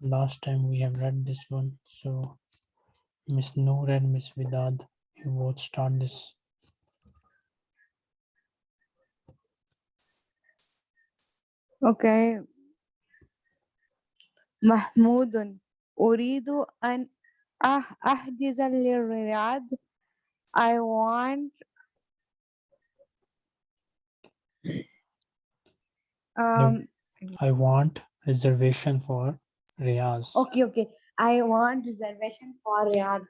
Last time we have read this one, so Miss Noor and Miss Vidad, you both start this. Okay. محمود أريد أن أح- أحجز للرياض I want um I want reservation for Riyaz. okay okay I want reservation for Riyadh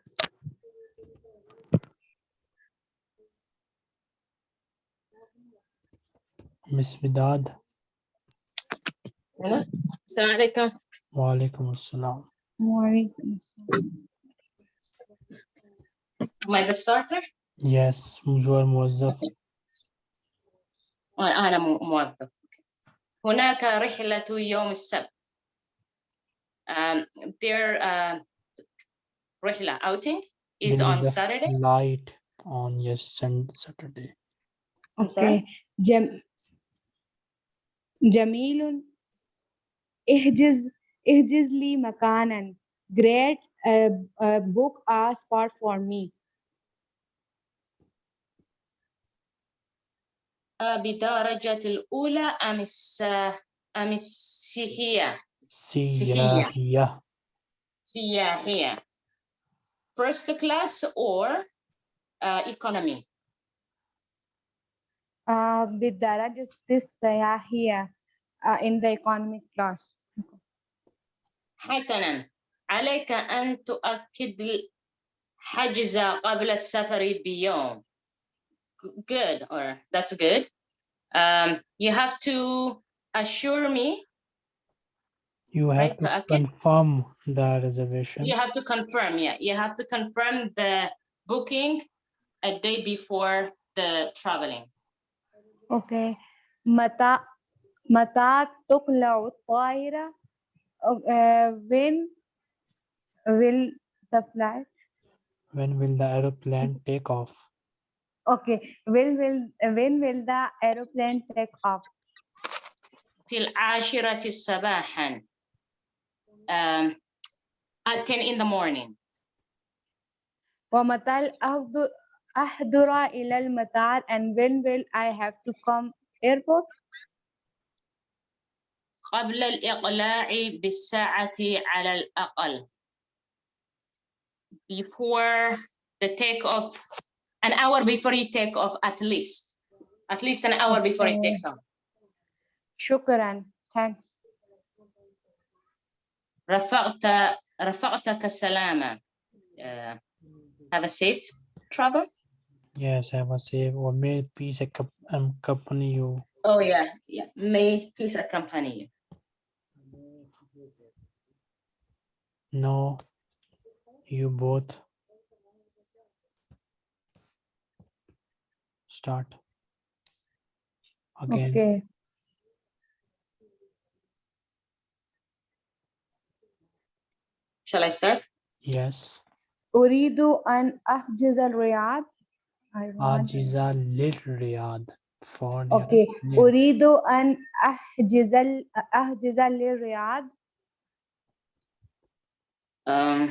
Miss Vidad, أنا؟ السلام عليكم wa alaikum assalam. وعليكم Am I the starter? Yes, you are موظف. أنا مو- موظف هناك رحلة يوم السبت um, their uh, رحلة outing is There on is a Saturday Light on yes Sun- Saturday. I'm sorry? okay جم... جميل احجز احجز لي مكانا great uh, uh, book a spot for me بدرجة الأولى أم الس أم السياحية سياحية. سياحية first class or uh, economy uh, بالدرجة السياحية uh, in the economic class حسنا عليك أن تؤكد الحجز قبل السفر بيوم good or that's good um, you have to assure me You have Right, to تأكد. confirm the reservation. you have to confirm yeah you have to confirm the booking a day before the traveling okay متى متى تقلع الطائرة uh, when will the flight When will the aeroplane take off? okay when will when will the aeroplane take off في العاشرة صباحا um, at 10 in the morning ومتى أحضر أحضر إلى المطار and when will I have to come airport قبل الإقلاع بالساعة على الأقل before the take off an hour before you take off at least at least an hour before it takes off شكرا thanks رفقت رفقتك السلامة uh, have a safe travel Yes, have a safe or may peace accom- um, accompany you. oh yeah yeah may peace accompany you No, you both start again. okay shall I start Yes, أريد أن أحجز الرياض I want- Ajiza Lil Riyadh for the okay Lil. أريد أن أحجز ال- أحجز للرياض um,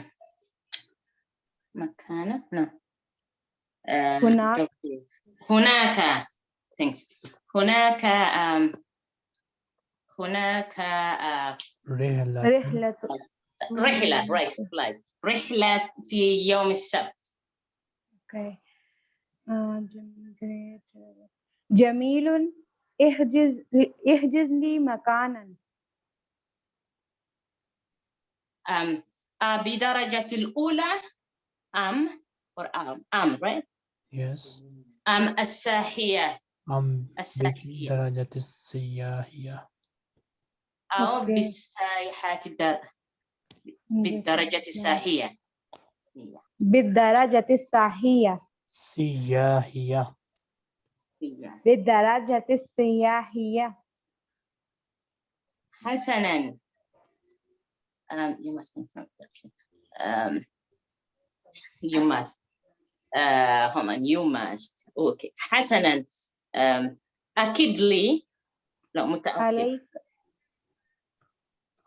مكانة no um, هناك. هناك thanks. هناك um, هناك uh, رحلة. رحلة. رحلة right flight. رحلة في يوم السبت. Okay. آه،. جميل. احجز احجز لي مكانا. um, uh, بدرجة الأولى أم or أم أم right? Yes, Um, am as-sahiyah. Um, as-sahiyah. Atau okay. bisayhati dar bidarajati sahiyah. Iya. Bidarajati sahiyah. Siyahiyah. Hasanan. Um, you must confirm, Um, you must. Uh, hold on you must okay حسنا. um, أكد لي. لا متأكد. عليك.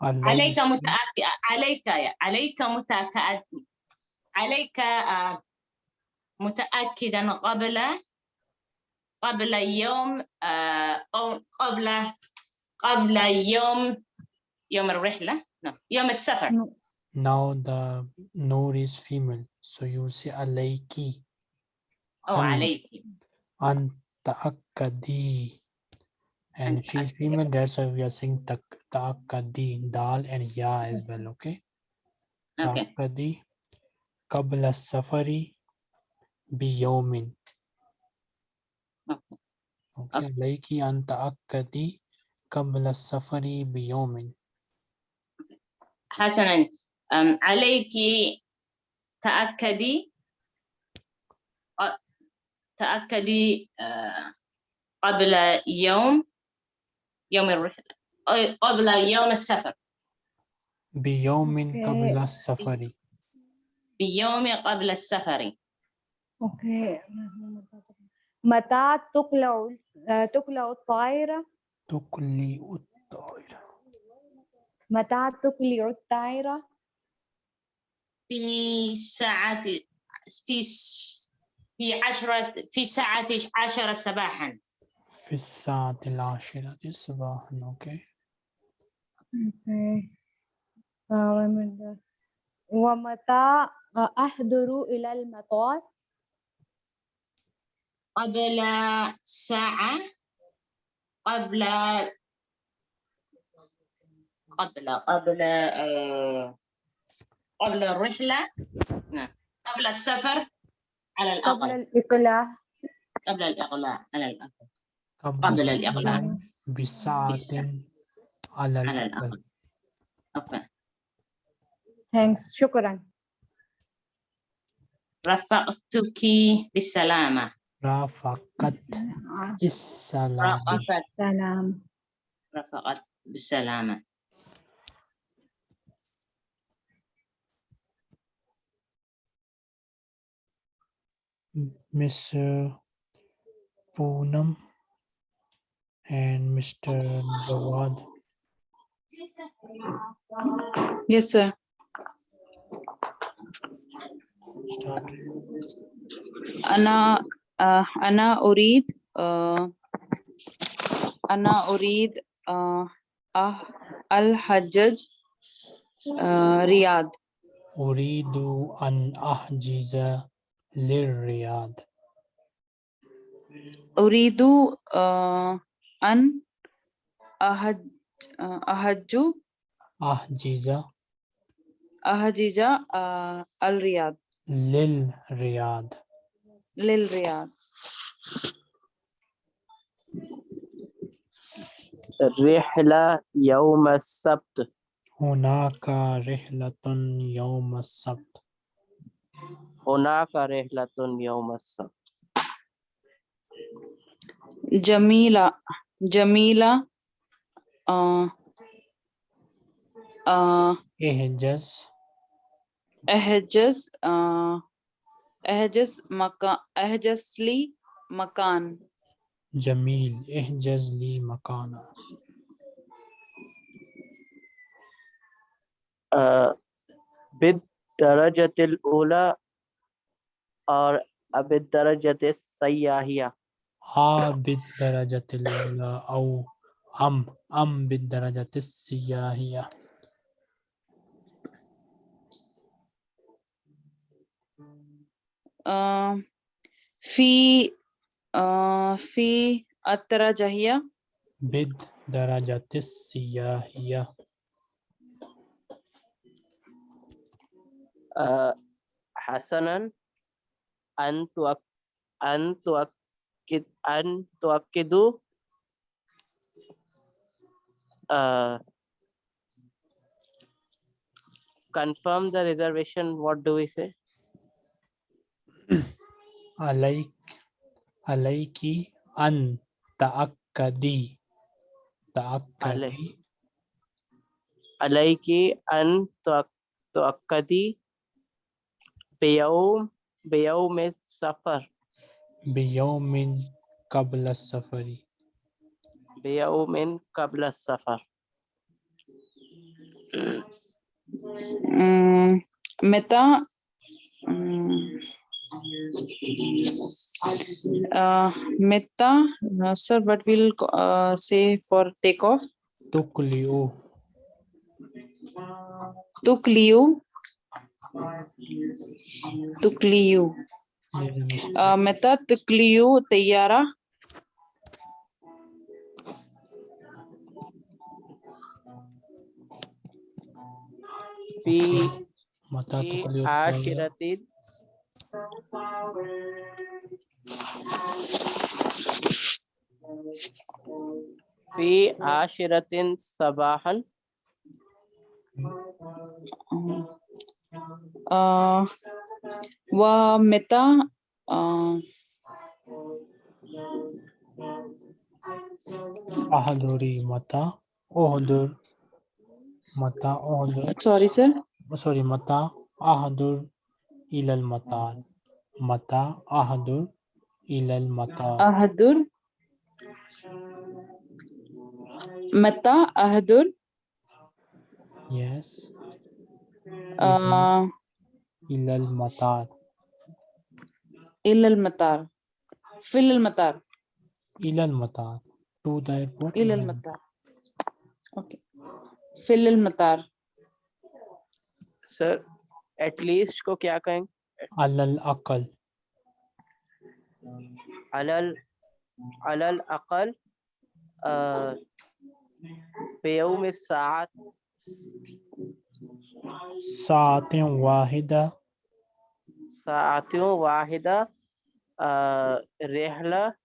عليك. متأكد. عليك عليك متأكد. عليك آه، متأكدا قبل قبل يوم آه، أو قبل قبل يوم يوم الرحلة؟ no. يوم السفر. Now the Noor is female, so you will say alayki أو أن- عليك an ta'akkadi. And if she's female, that's why we are saying tak ta'akkadi, dal and ya as well, okay? أوكي ta'akkadi qabla safari biyawmin. أوكي. Okay, alayki an ta'akkadi qabla safari biyawmin. حسنا أم، عليك. تأكدي. تأكدي قبل يوم يوم الرحلة. قبل يوم السفر. بيوم. قبل السفر. بيوم قبل السفر. أوكي. متى تقلع تقلع الطائرة؟ تقلي الطائرة. متى تقلع الطائرة؟ في ساعة في في عشرة في ساعة عشرة صباحا. في الساعة العاشرة صباحا ومن ده. ومتى أحضر إلى المطار؟ قبل ساعة قبل قبل قبل آه، قبل الرحلة. قبل السفر على قبل الأقل الإقلاع. قبل الإقلاع على الأقل. قبل الإقلاع. بساعة على على الأقل. أوكي. ثانكس شكرا. رفقتك بالسلامة. رافقت سلام. رفقت بالسلامة. Miss uh, Poonam and Mr. Jawad. Yes, sir. Start. أنا آه، أنا أريد آه، أنا أريد آه، أه- الحجج آه، رياض أريد أن أحجز للرياض. أريد آه، أن أهج آه، أهج أحجز أهجج آه، الرياض. للرياض. للرياض. الرحلة يوم السبت. هناك رحلة يوم السبت. هناك رحلة يوم السبت جميلة جميلة آه، آه، احجز احجز آه، احجز مكان احجز لي مكان جميل احجز لي مكانا آه، بالدرجة الأولى और بالدرجة السياحية ها بالدرجة أو أم أم بالدرجة السياحية آه، في آه، في الدرجة بالدرجة السياحية آه، حسنا. أن تؤك... أن تؤكد أن تؤكدوا آه، confirm the reservation what do we say عليك عليك أن تأكدي تأكدي عليك أن تؤك- تؤكدي بيوم بيوم السفر بيوم قبل السفر بيوم قبل السفر Mm, meta mm, uh, meta uh, sir what will uh, say for take off تقلئ tukliu tukliu تقليو متى تقليو طيارة في في عاشرة في عاشرة صباحا uh, wa meta uh, ahaduri mata ohadur mata ohadur sorry sir. Sorry mata ahadur ilal mata mata ahadur ilal mata ahadur mata ahadur yes. uh, إلى المطار ila al-matar fil al-matar إلى المطار to the airport ila al-matar okay fil al-matar sir at least को क्या कहेंगे على الأقل अलल अलल अकल بيوم الساعة ساعة واحدة. ساعة واحدة آه، رحلة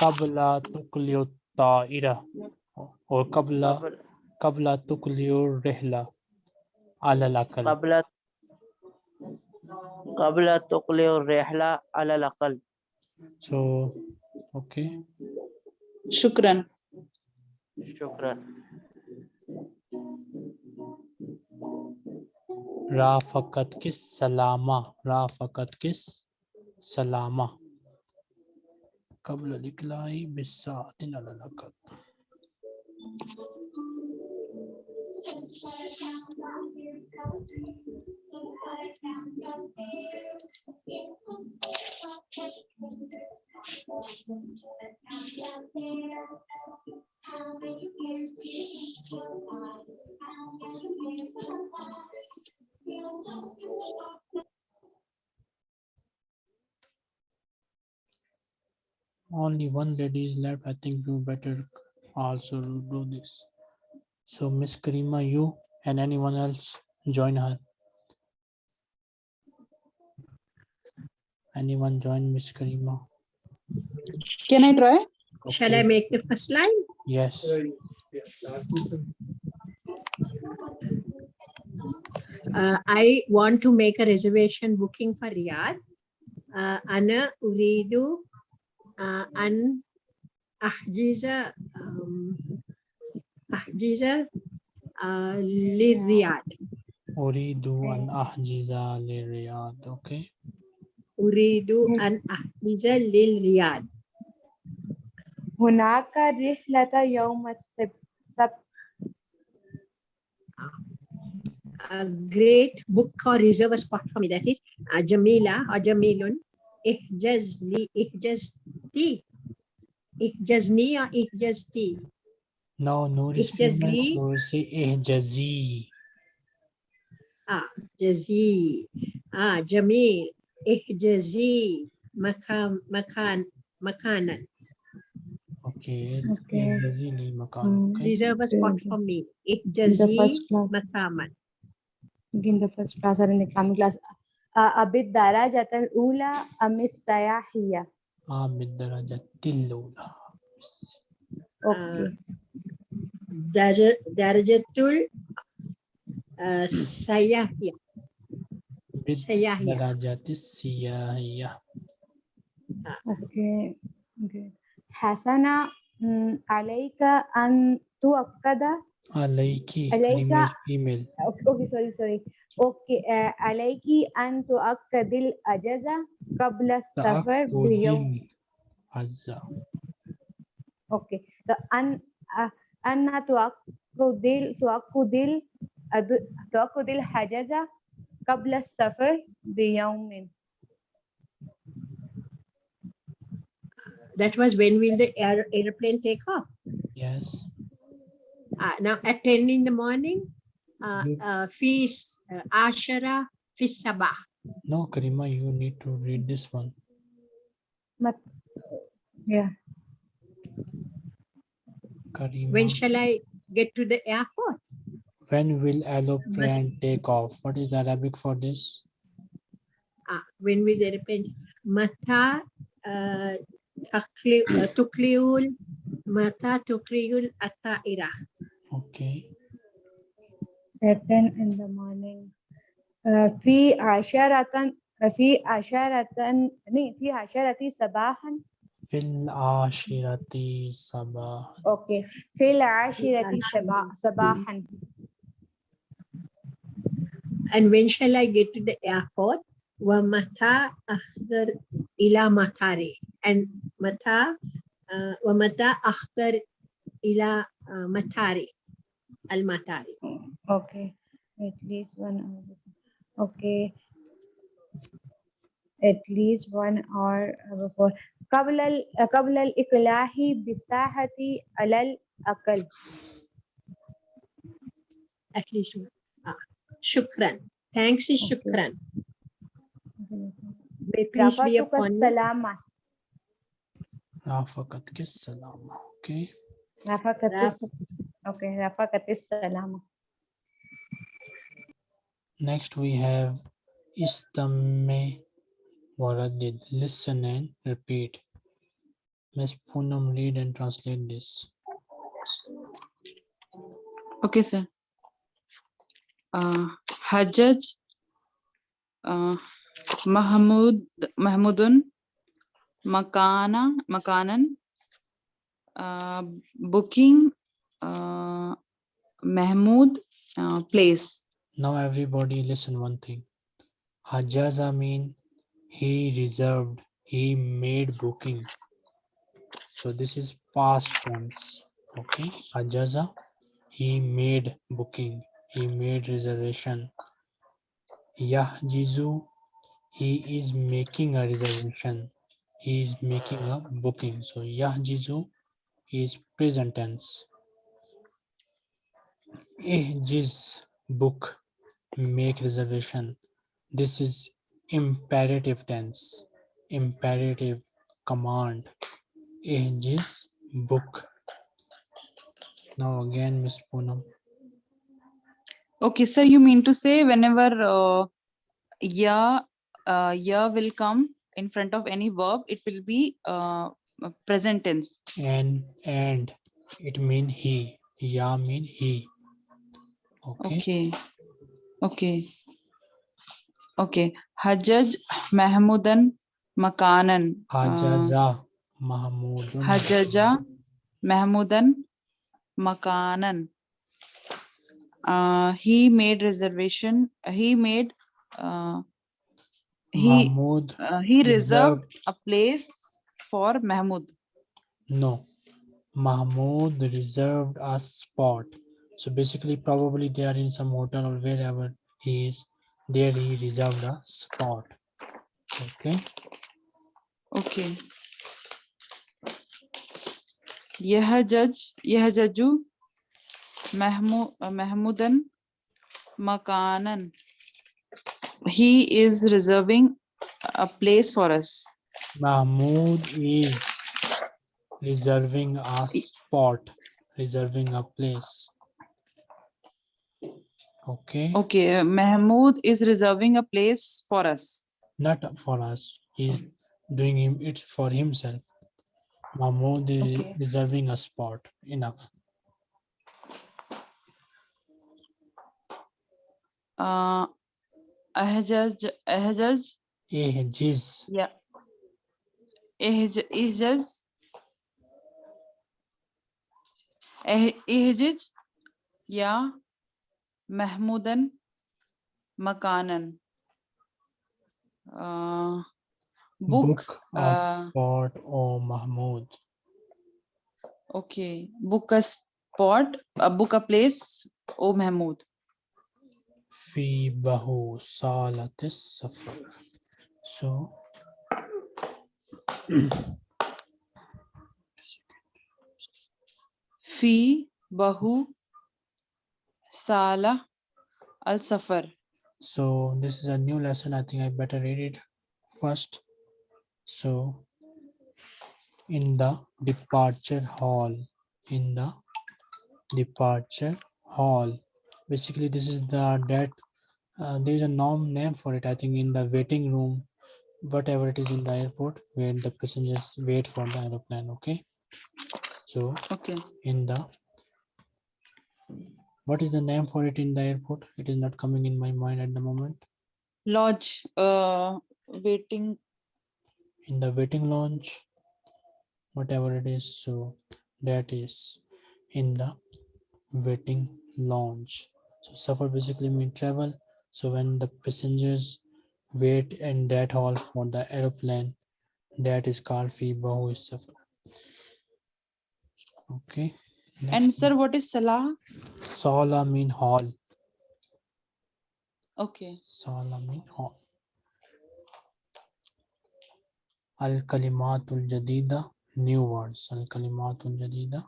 قبل تقلي الطائرة और قبل قبل تقلي الرحلة على الأقل. قبل قبل تقلي الرحلة على الأقل. So okay. shukran شكرا. राफकत किस सलामा राफकत किस सलामा। कबल लिखलाई बिस्सा How many years did you. Only one lady is left. I think you better also do this. So Miss Karima, you and anyone else join her. Anyone join Miss Karima? can i try Shall I make the first line? Yes. Uh, I want to make a reservation booking for Riyadh. Uh, أنا أريد uh, أن أحجز um, أحجز uh, للرياض أريد أن أحجز للرياض. Okay. أريد أن أحجز للرياض هناك رحلة يوم السبت a great book or reserve a spot for me. That is uh, Jamila or Jamilun. Ihjazli, Ihjazti. Ihjazni or Ihjazti. No, no, this Ihjazli. So we say Ihjazi. Ah, Jazi. Ah, Jamil. Ihjazi. Makam, makan, makanan. Okay. Okay. Ihjazi ni makan. Hmm, okay. Reserve a spot for me. Ihjazi makaman. in the first class or in the economic class uh, بالدرجة الأولى أم السياحية آه بالدرجة الأولى. أوكي درجة درجة ال آه، السياحية السياحية بالدرجة السياحية. أوكي أوكي حسنا مم، عليك أن تؤكد Alayki. Alayka. Female. Okay, okay, sorry, sorry. Okay, uh, alayki an tuakkadil ajaza qabla safar biyom. Ajaza. Okay. The an uh, anna tuakkudil tuakkudil tuakkudil hajaza qabla safar biyomin. That was when will the air, airplane take off? Yes Uh, now at 10 in the morning, uh, You- uh, في س- uh, عشرة في الصباح. No, Karima, you need to read this one. مت... yeah. Karima. When shall I get to the airport? When will aeroplane take off? What is the Arabic for this? Uh, when will the airplane? متى uh, تقلي- uh, تقلع ال- متى تقلع الطائرة? Okay. at 10 in the morning آه، في عشرة في عشرة ني في عشرة صباحا في العاشرة صباح. اوكي في العاشرة صبا- صباحا And when shall I get to the airport? ومتى أحضر إلى مطاري? And متى uh, ومتى أحضر إلى uh, مطاري؟ المطاري. okay at least one hour before. okay at least one hour before قبل ال- قبل الإقلاع بساعة على الأقل At least one. Ah, شكرا. Thanks is Okay. شكرا. May peace be رفعتك upon you. السلامة رافقتك السلامة. Okay. رفعت رافق- Okay, Rafaqat is Salama. Next we have istame waradid. Listen and repeat. Miss Poonam, read and translate this. Okay, sir. Uh, Hajjaj uh, Mahmud Mahmudun Makana Makanan uh, booking uh, Mahmud, uh, place. Now everybody listen one thing. Hajaza mean he reserved, he made booking. So this is past tense. Okay. Hajaza, he made booking, he made reservation. Yahjizu, he is making a reservation. He is making a booking. So Yahjizu is present tense. Ihjiz, book make reservation. This is imperative tense, imperative command. Ihjiz book. Now again, Miss Poonam. Okay, sir, you mean to say whenever uh, ya, uh, ya will come in front of any verb, it will be uh, uh, present tense. And and it mean he. Ya mean he. Okay. Okay. Okay. Hajjaj Mahmudan Makanan. uh, Hajaza Mahmudun. Hajaja Mahmudan Makanan. Uh, he made reservation. He made. Uh, he Mahmud uh, he reserved reserved- a place for Mahmud. No. Mahmoud reserved a spot. So basically, probably they are in some hotel or wherever he is. There he reserved a spot. Okay. Okay. यह जज यह जजू Mahmood महमूदन मकानन he is reserving a place for us Mahmoud is reserving a spot, reserving a place. Okay, okay mahmood is reserving a place for us not for us. He's doing him it for himself. Mahmoud is Okay. reserving a spot. Enough. uh ahjaz ahjaz Ihjiz. yeah ihj ihjaz Eh- ihjij ya mahmudan makanan uh, book Book a uh, spot, oh Mahmoud. Okay, book a spot, uh, book a place, O Mahmood. في بهو صالة السفر so Fi Bahu Sala Al Safar. so this is a new lesson i think i better read it first so in the departure hall in the departure hall basically this is the that uh, there is a norm name for it i think in the waiting room whatever it is in the airport where the passengers wait for the aeroplane okay so Okay. in the what is the name for it in the airport? It is not coming in my mind at the moment. Lodge, uh, waiting. in the waiting lounge whatever it is so that is in the waiting lounge. So suffer basically mean travel. So when the passengers wait in that hall for the aeroplane that is called fi bahu safar okay And sir, what is Salah? sala mean hall. Okay. sala mean hall. Al kalimatul jadida new words. Al kalimatul jadida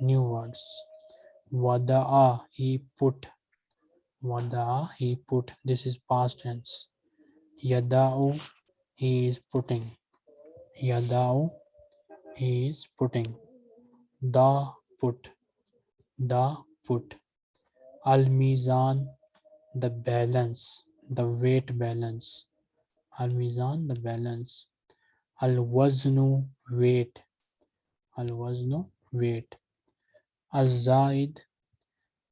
new words. Wada'a he put. Wada'a he put. This is past tense. Yada'u he is putting. Yada'u he is putting. The put the put al mizan the balance. The weight balance. Al mizan the balance. Al waznu weight. Al waznu weight. Al zaid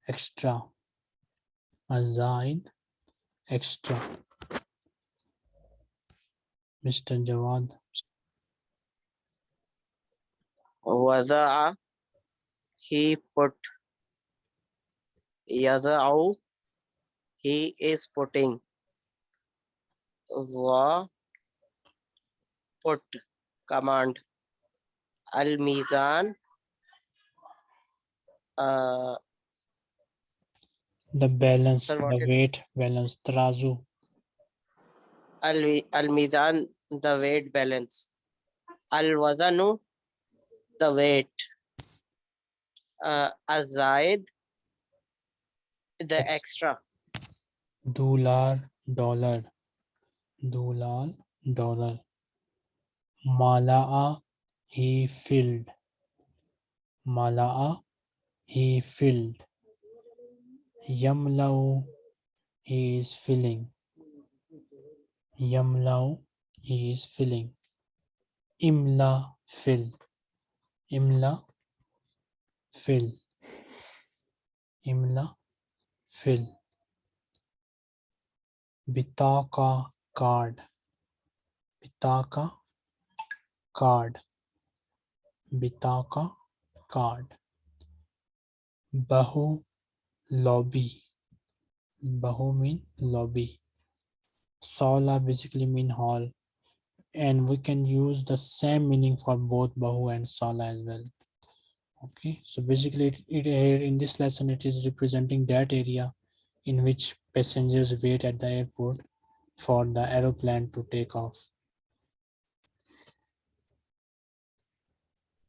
extra. Al zaid extra. Mr jawad. Wada'a, he put. Yada'u, he is putting. Za, put, command. Al-Mizan, uh, the balance Sir, the weight balance tarazu Al- Al-Mizan, the weight balance. Al-Wazanu, the weight. Uh, Az-Zaid, the Ex- extra. Dular dollar. Dular dollar. Mala'a he filled. Mala'a he filled. Yamlau he is filling. Yamlau he is filling. Imla fill. Imla fill. Imla fill. Bitaka card. Bitaka card. Bitaka card. Bahu lobby. Bahu mean lobby. Sala basically mean hall. And we can use the same meaning for both Bahu and Sala as well. Okay, so basically it, it here in this lesson, it is representing that area in which passengers wait at the airport for the aeroplane to take off.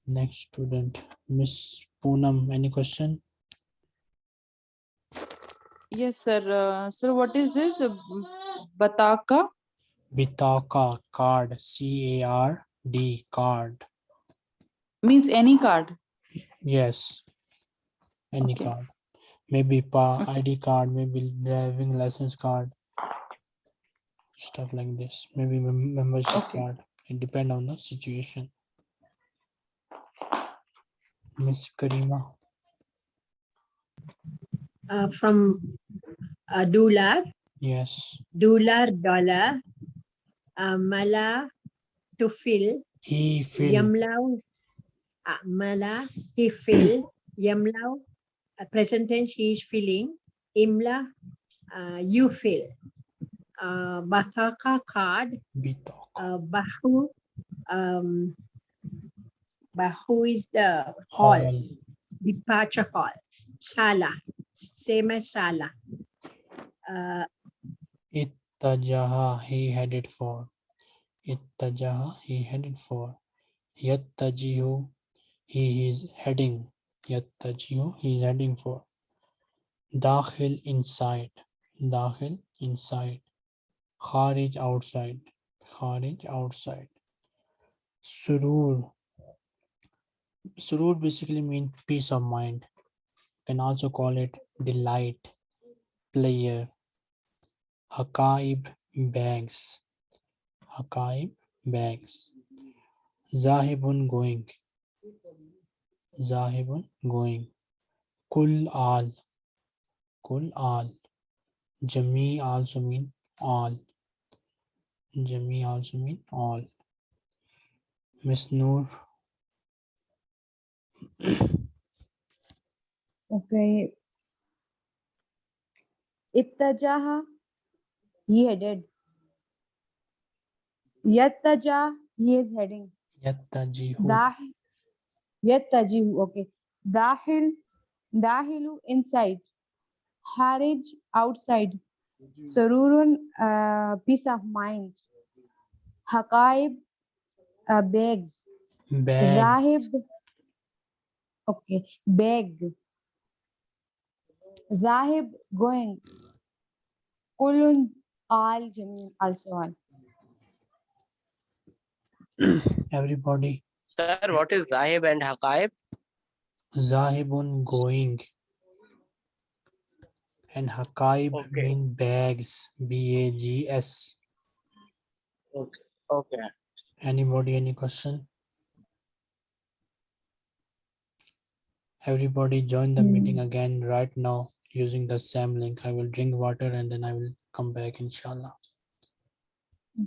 Next student, Miss Poonam, any question? Yes, sir. Uh, sir, what is this? Bataka? Bitaka card, C A R D card. Means any card. Yes. Any Okay. card. Maybe pa Okay. ID card, maybe driving license card. Stuff like this. Maybe mem- membership Okay. card. It depend on the situation. Miss Karima. Uh, from uh, dollar, Yes. dollar, dollar, uh, mala, to fill, He filled. yamlau, mala, he fill, yamlau, uh, present tense, he is filling, imla, uh, you fill. Uh, bataka card, uh, bahu, um, who is the hall? Hall. Departure hall. Sala. Same as Sala. Uh, Ittajaha, he headed for. Ittajaha, he headed for. Yattajihu, he is heading. Yattajihu, he is heading for. Dakhil, inside. Dakhil, inside. Kharij, outside. Kharij, outside. Surur. Surur basically means peace of mind. Can also call it delight, player, Hakaib bags. Hakaib bags. Zahibun going. Zahibun going. Kul al. Kul al. Jami also mean all. Jami also mean all. Miss Noor. Okay. Ittajaha, he headed. Yattaja, he is heading. Yattajihu. Dahil, yattajihu, okay. Dahil, dahilu, inside. Harij, outside. Sururun, uh, peace of mind. Hakaib, uh, bags. Bag. Zahib, okay, beg. Zahib, going. Kulun, all, Jameen, also all. Everybody. Sir, what is Zahib and Haqaib? Zahibun going. And Hakaib Okay. mean bags. B A G S. Okay. Anybody, any question? Everybody join the hmm. meeting again right now using the same link. I will drink water and then I will come back inshallah.